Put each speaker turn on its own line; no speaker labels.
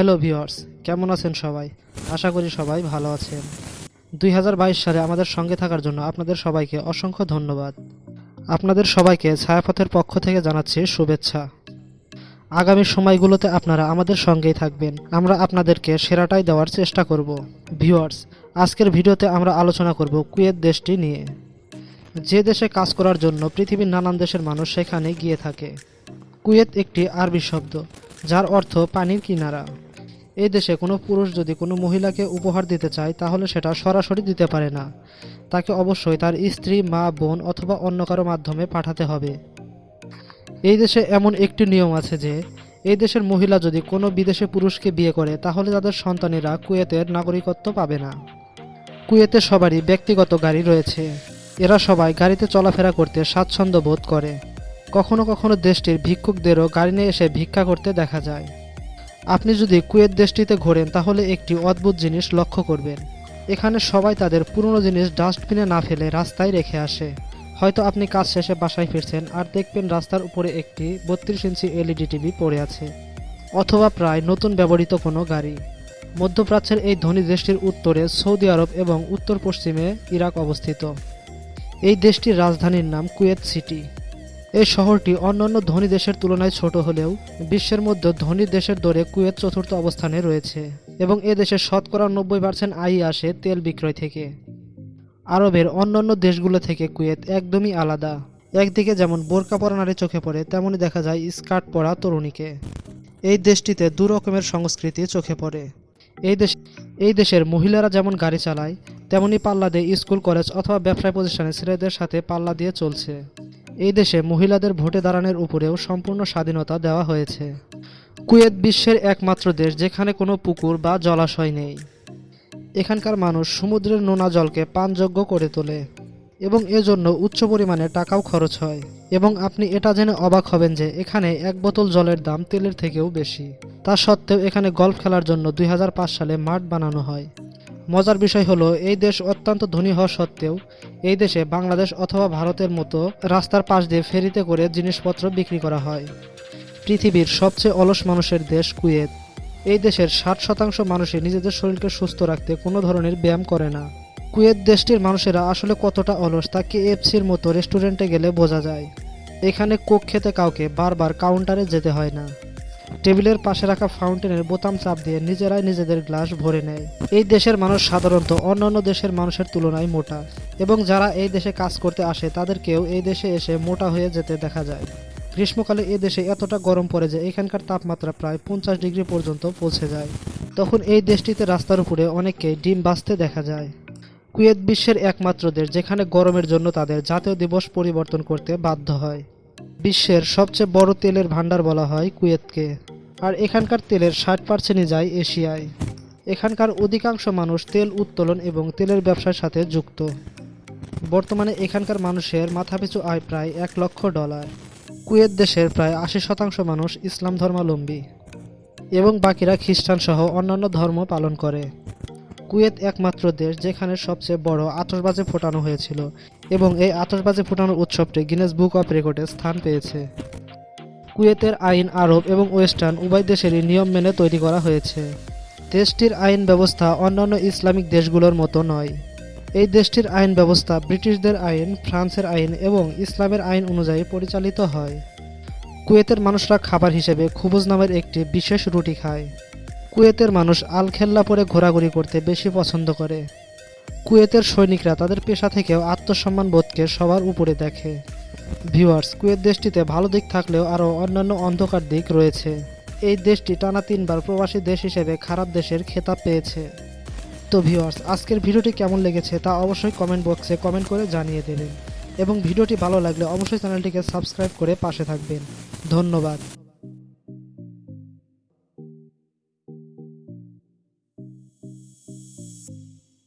Hello viewers, কেমন আছেন সবাই? আশা করি সবাই ভালো আছেন। দুই হাজার বাইশ সালে আমাদের সঙ্গে থাকার জন্য আপনাদের সবাইকে অসংখ্য ধন্যবাদ। আপনাদের সবাইকে ছায়াপথের পক্ষ থেকে জানাচ্ছি শুভেচ্ছা। আগামী সময়গুলোতে আপনারা আমাদের সঙ্গেই থাকবেন। আমরা আপনাদেরকে সেরাটাই দেওয়ার চেষ্টা করব। ভিউয়ার্স, আজকের ভিডিওতে আমরা আলোচনা করব কুয়েত দেশটি নিয়ে। যে দেশে কাজ করার জন্য পৃথিবীর নানান দেশের মানুষ সেখানে গিয়ে থাকে। কুয়েত একটি আরবি শব্দ, যার অর্থ পানির কিনারা। এই দেশে কোনো পুরুষ যদি কোনো মহিলাকে উপহার দিতে চায়, তাহলে সেটা সরাসরি দিতে পারে না। তাকে অবশ্যই তার স্ত্রী, মা, বোন অথবা অন্য কারও মাধ্যমে পাঠাতে হবে। এই দেশে এমন একটি নিয়ম আছে যে, এই দেশের মহিলা যদি কোনো বিদেশে পুরুষকে বিয়ে করে, তাহলে তাদের সন্তানেরা কুয়েতের নাগরিকত্ব পাবে না। কুয়েতে সবারই ব্যক্তিগত গাড়ি রয়েছে। এরা সবাই গাড়িতে চলাফেরা করতে স্বাচ্ছন্দ্য বোধ করে। কখনো কখনো দেশটির ভিক্ষুকদেরও গাড়ি নিয়ে এসে ভিক্ষা করতে দেখা যায়। আপনি যদি কুয়েত দেশটিতে ঘোরেন, তাহলে একটি অদ্ভুত জিনিস লক্ষ্য করবেন। এখানে সবাই তাদের পুরনো জিনিস ডাস্টবিনে না ফেলে রাস্তায় রেখে আসে। হয়তো আপনি কাজ শেষে বাসায় ফিরছেন আর দেখবেন রাস্তার উপরে একটি বত্রিশ ইঞ্চি এলইডি টিভি পড়ে আছে, অথবা প্রায় নতুন ব্যবহৃত কোনো গাড়ি। মধ্যপ্রাচ্যের এই ধনী দেশটির উত্তরে সৌদি আরব এবং উত্তর পশ্চিমে ইরাক অবস্থিত। এই দেশটির রাজধানীর নাম কুয়েত সিটি। এই শহরটি অন্যান্য ধনী দেশের তুলনায় ছোট হলেও বিশ্বের মধ্যে ধনী দেশের দরে কুয়েত চতুর্থ অবস্থানে রয়েছে এবং এ দেশের শতকরা নব্বই পার্সেন্ট আয় আসে তেল বিক্রয় থেকে। আরবের অন্যান্য দেশগুলো থেকে কুয়েত একদমই আলাদা। একদিকে যেমন বোরকা পরা নারী চোখে পড়ে, তেমনই দেখা যায় স্কার্ট পরা তরুণীকে। এই দেশটিতে দু রকমের সংস্কৃতি চোখে পড়ে। এই দেশ, এই দেশের মহিলারা যেমন গাড়ি চালায় তেমনি পাল্লা দিয়ে স্কুল, কলেজ অথবা ব্যবসায় প্রতিষ্ঠানে ছেলেদের সাথে পাল্লা দিয়ে চলছে। এই দেশে মহিলাদের ভোটে দাঁড়ানোর উপরেও সম্পূর্ণ স্বাধীনতা দেওয়া হয়েছে। কুয়েত বিশ্বের একমাত্র দেশ যেখানে কোনো পুকুর বা জলাশয় নেই। এখানকার মানুষ সমুদ্রের নোনা জলকে পানযোগ্য করে তোলে এবং এজন্য উচ্চ পরিমাণে টাকাও খরচ হয়। এবং আপনি এটা জেনে অবাক হবেন যে এখানে এক বোতল জলের দাম তেলের থেকেও বেশি। তা সত্ত্বেও এখানে গল্ফ খেলার জন্য দুই হাজার পাঁচ সালে মাঠ বানানো হয়। মজার বিষয় হলো, এই দেশ অত্যন্ত ধনী হওয়া সত্ত্বেও এই দেশে বাংলাদেশ অথবা ভারতের মতো রাস্তার পাশ দিয়ে ফেরিতে করে জিনিসপত্র বিক্রি করা হয়। পৃথিবীর সবচেয়ে অলস মানুষের দেশ কুয়েত। এই দেশের ষাট শতাংশ মানুষই নিজেদের শরীরকে সুস্থ রাখতে কোনো ধরনের ব্যায়াম করে না। কুয়েত দেশটির মানুষেরা আসলে কতটা অলস তা কেএফসির মতো রেস্টুরেন্টে গেলে বোঝা যায়। এখানে কোক খেতে কাউকে বারবার কাউন্টারে যেতে হয় না। টেবিলের পাশে রাখা ফাউন্টেনের বোতাম চাপ দিয়ে নিজেরাই নিজেদের গ্লাস ভরে নেয়। এই দেশের মানুষ সাধারণত অন্যান্য দেশের মানুষের তুলনায় মোটা এবং যারা এই দেশে কাজ করতে আসে, তাদেরকেও এই দেশে এসে মোটা হয়ে যেতে দেখা যায়। গ্রীষ্মকালে এ দেশে এতটা গরম পড়ে যে এখানকার তাপমাত্রা প্রায় পঞ্চাশ ডিগ্রি পর্যন্ত পৌঁছে যায়। তখন এই দেশটিতে রাস্তার উপরে অনেককে ডিম বাঁচতে দেখা যায়। কুয়েত বিশ্বের একমাত্র দেশ যেখানে গরমের জন্য তাদের জাতীয় দিবস পরিবর্তন করতে বাধ্য হয়। বিশ্বের সবচেয়ে বড় তেলের ভান্ডার বলা হয় কুয়েতকে। আর এখানকার তেলের ষাট পার্সেন্টই যায় এশিয়ায়। এখানকার অধিকাংশ মানুষ তেল উত্তোলন এবং তেলের ব্যবসার সাথে যুক্ত। বর্তমানে এখানকার মানুষের মাথাপিছু আয় প্রায় এক লক্ষ ডলার। কুয়েত দেশের প্রায় আশি শতাংশ মানুষ ইসলাম ধর্মাবলম্বী। এবং বাকিরা খ্রিস্টান সহ অন্যান্য ধর্ম পালন করে। কুয়েত একমাত্র দেশ যেখানে সবচেয়ে বড় আতশবাজি ফোটানো হয়েছিল। এবং এই আতশবাজি ফুটানোর উৎসবটি গিনেস বুক অফ রেকর্ডে স্থান পেয়েছে। কুয়েতের আইন, আরব এবং ওয়েস্টার্ন উভয় দেশেরই নিয়ম মেনে তৈরি করা হয়েছে। দেশটির আইন ব্যবস্থা অন্যান্য ইসলামিক দেশগুলোর মতো নয়। এই দেশটির আইন ব্যবস্থা ব্রিটিশদের আইন, ফ্রান্সের আইন এবং ইসলামের আইন অনুযায়ী পরিচালিত হয়। কুয়েতের মানুষরা খাবার হিসেবে খুবুজ নামের একটি বিশেষ রুটি খায়। কুয়েতের মানুষ আলখেল্লা পরে ঘোরাঘুরি করতে বেশি পছন্দ করে। কুয়েতের সৈনিকরা তাদের পেশা থেকেও আত্মসম্মান বোধকে সবার উপরে দেখে। ভিউয়ার্স, কুয়েত দেশটিতে ভালো দিক থাকলেও আরও অন্যান্য অন্ধকার দিক রয়েছে। এই দেশটি টানা তিনবার প্রবাসী দেশ হিসেবে খারাপ দেশের খেতাব পেয়েছে। তো ভিউয়ার্স, আজকের ভিডিওটি কেমন লেগেছে তা অবশ্যই কমেন্ট বক্সে কমেন্ট করে জানিয়ে দেবেন। এবং ভিডিওটি ভালো লাগলে অবশ্যই চ্যানেলটিকে সাবস্ক্রাইব করে পাশে থাকবেন। ধন্যবাদ।